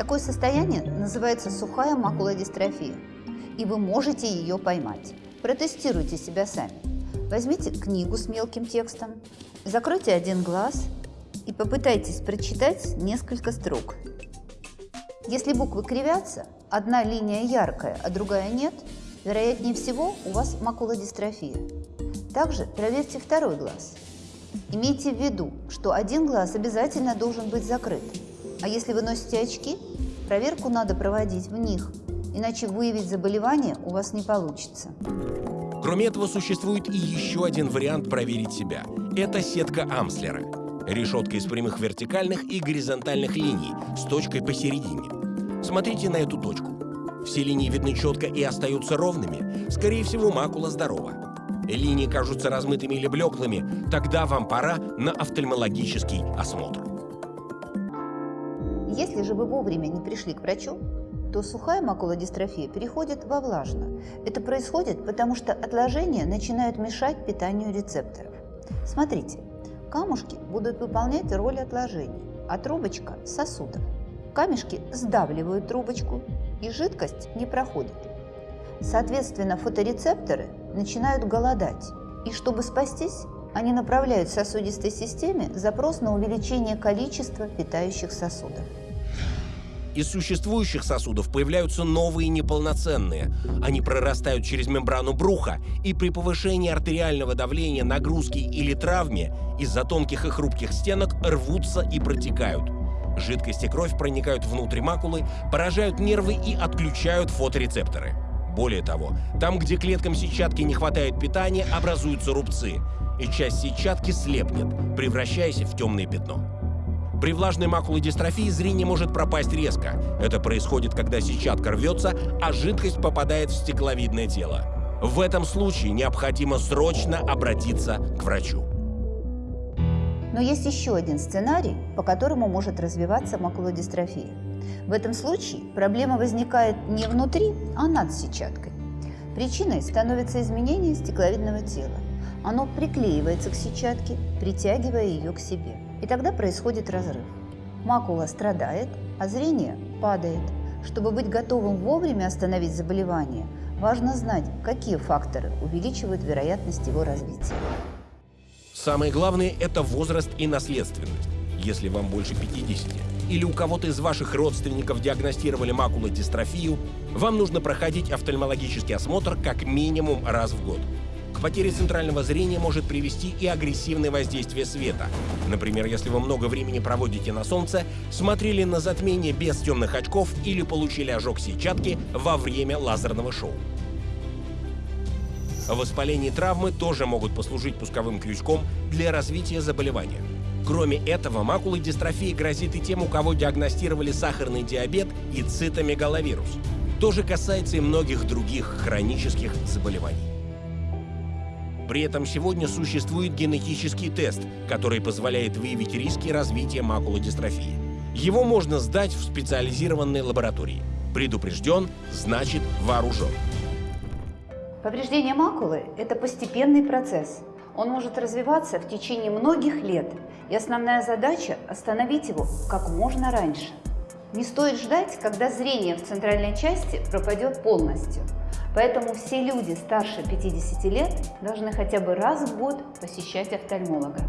Такое состояние называется сухая макулодистрофия, и вы можете ее поймать. Протестируйте себя сами. Возьмите книгу с мелким текстом, закройте один глаз и попытайтесь прочитать несколько строк. Если буквы кривятся, одна линия яркая, а другая нет, вероятнее всего у вас макулодистрофия. Также проверьте второй глаз. Имейте в виду, что один глаз обязательно должен быть закрыт. А если вы носите очки, проверку надо проводить в них, иначе выявить заболевание у вас не получится. Кроме этого, существует и еще один вариант проверить себя. Это сетка Амслера. Решетка из прямых вертикальных и горизонтальных линий с точкой посередине. Смотрите на эту точку. Все линии видны четко и остаются ровными. Скорее всего, макула здорова. Линии кажутся размытыми или блеклыми, тогда вам пора на офтальмологический осмотр. Если же вы вовремя не пришли к врачу, то сухая макулодистрофия переходит во влажную. Это происходит, потому что отложения начинают мешать питанию рецепторов. Смотрите, камушки будут выполнять роль отложений, а трубочка – сосудов. Камешки сдавливают трубочку, и жидкость не проходит. Соответственно, фоторецепторы начинают голодать, и чтобы спастись, они направляют сосудистой системе запрос на увеличение количества питающих сосудов. Из существующих сосудов появляются новые неполноценные. Они прорастают через мембрану бруха и при повышении артериального давления, нагрузки или травме из-за тонких и хрупких стенок рвутся и протекают. Жидкость и кровь проникают внутрь макулы, поражают нервы и отключают фоторецепторы. Более того, там, где клеткам сетчатки не хватает питания, образуются рубцы, и часть сетчатки слепнет, превращаясь в темное пятно. При влажной макулодистрофии зрение может пропасть резко. Это происходит, когда сетчатка рвется, а жидкость попадает в стекловидное тело. В этом случае необходимо срочно обратиться к врачу. Но есть еще один сценарий, по которому может развиваться макулодистрофия. В этом случае проблема возникает не внутри, а над сетчаткой. Причиной становится изменение стекловидного тела. Оно приклеивается к сетчатке, притягивая ее к себе. И тогда происходит разрыв. Макула страдает, а зрение падает. Чтобы быть готовым вовремя остановить заболевание, важно знать, какие факторы увеличивают вероятность его развития. Самое главное – это возраст и наследственность. Если вам больше 50 или у кого-то из ваших родственников диагностировали макулодистрофию, вам нужно проходить офтальмологический осмотр как минимум раз в год. К потере центрального зрения может привести и агрессивное воздействие света. Например, если вы много времени проводите на солнце, смотрели на затмение без темных очков или получили ожог сетчатки во время лазерного шоу. Воспаление травмы тоже могут послужить пусковым крючком для развития заболевания. Кроме этого, макулодистрофия грозит и тем, у кого диагностировали сахарный диабет и цитомегаловирус. То же касается и многих других хронических заболеваний. При этом сегодня существует генетический тест, который позволяет выявить риски развития макулодистрофии. Его можно сдать в специализированной лаборатории. Предупрежден, значит вооружен. Повреждение макулы – это постепенный процесс. Он может развиваться в течение многих лет, и основная задача – остановить его как можно раньше. Не стоит ждать, когда зрение в центральной части пропадет полностью. Поэтому все люди старше 50 лет должны хотя бы раз в год посещать офтальмолога.